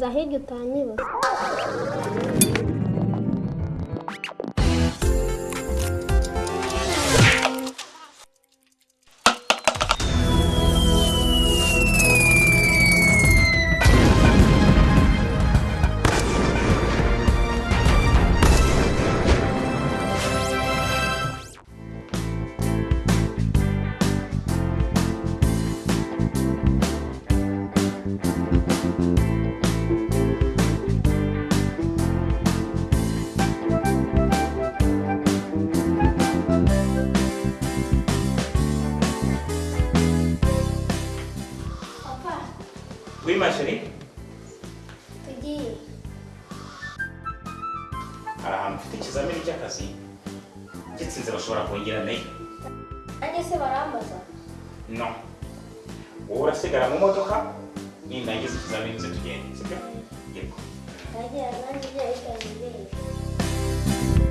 da reggaeton'ı 大丈夫。大丈夫？大丈夫？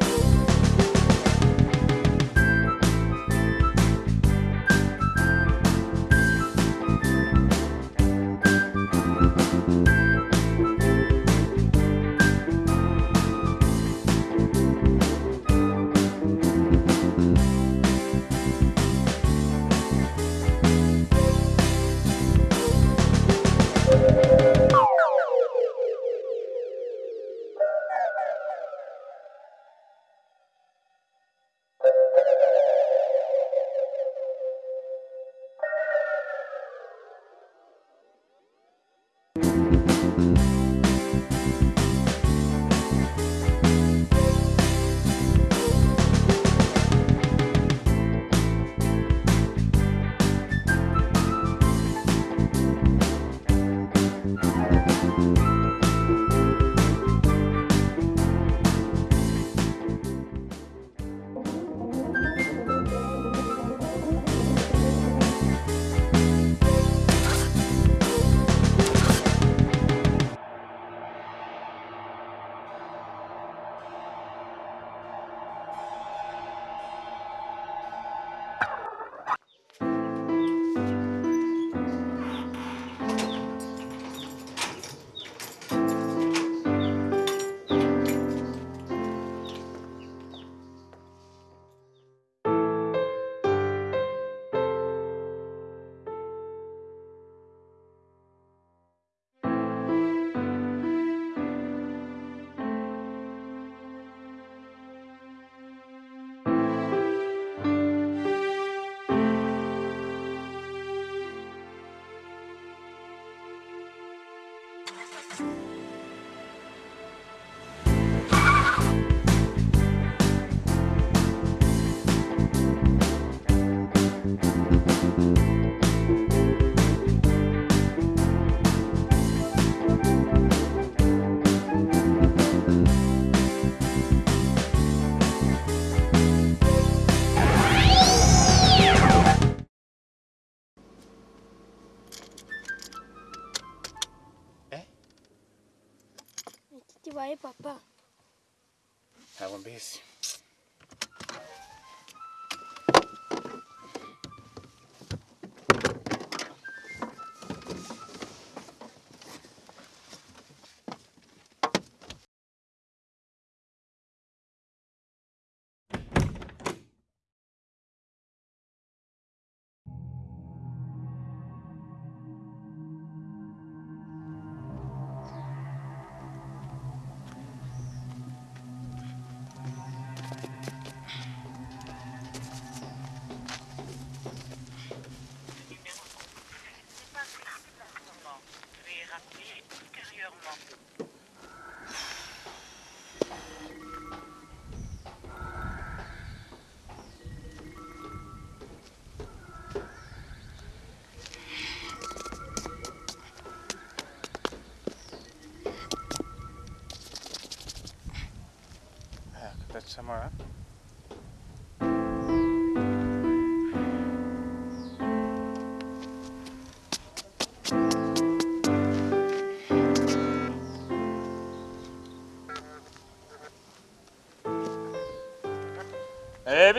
bibaye papa ntabwo mbizi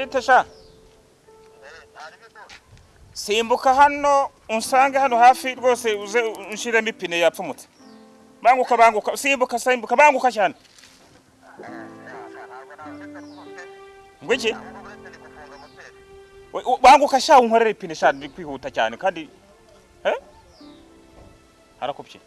muri tesha simbuka hano unsange hano hafi rwose uze unshyiremo ipine yapfumutse. Banguka banguka. Simbuka simbuka. Banguka cyane. Ngo iki? Banguka sha unkorere ipine sha. Biri kwihuta cyane kandi harakubye.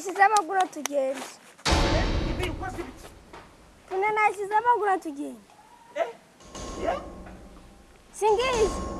Tune nashyizemo gura tugende tune nashyizemo gura tugende singizi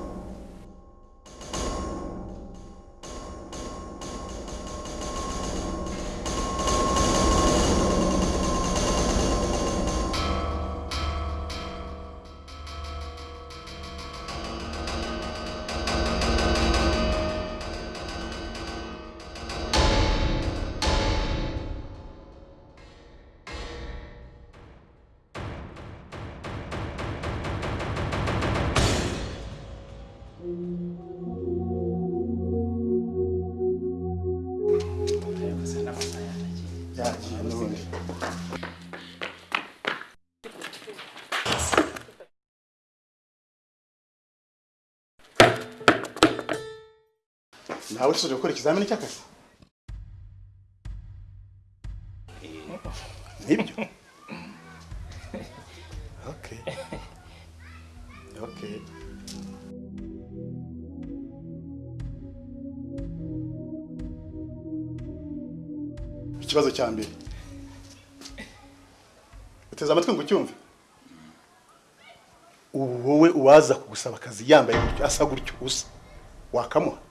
nawe usoje gukora ikizamini cy'akazi. Nibyo. Okay. Okay. Ikibazo cya mbere. Uteze amatwi ngo ucyumve. Ubu wowe uwaza kugusaba akazi yambaye gutyo asa gutyo usa. Wakamuha.